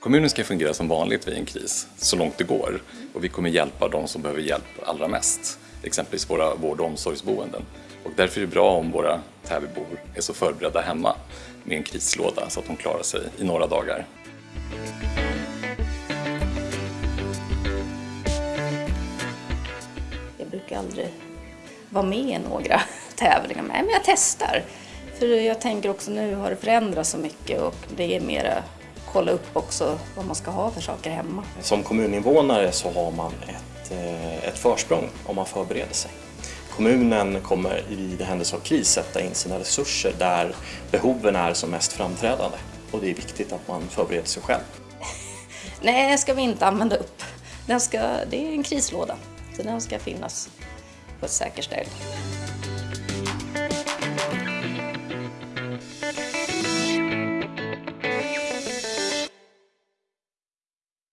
Kommunen ska fungera som vanligt vid en kris, så långt det går. Och vi kommer hjälpa de som behöver hjälp allra mest, exempelvis våra vård och omsorgsboenden. Och därför är det bra om våra Täbybor är så förberedda hemma med en krislåda så att de klarar sig i några dagar. Jag brukar aldrig vara med i några tävlingar, men jag testar. För jag tänker också nu har det förändrats så mycket och det är mera kolla upp också vad man ska ha för saker hemma. Som kommuninvånare så har man ett, eh, ett försprång om man förbereder sig. Kommunen kommer i händelse av kris sätta in sina resurser där behoven är som mest framträdande och det är viktigt att man förbereder sig själv. Nej, ska vi inte använda upp. Den ska, det är en krislåda, så den ska finnas på ett säkert ställe.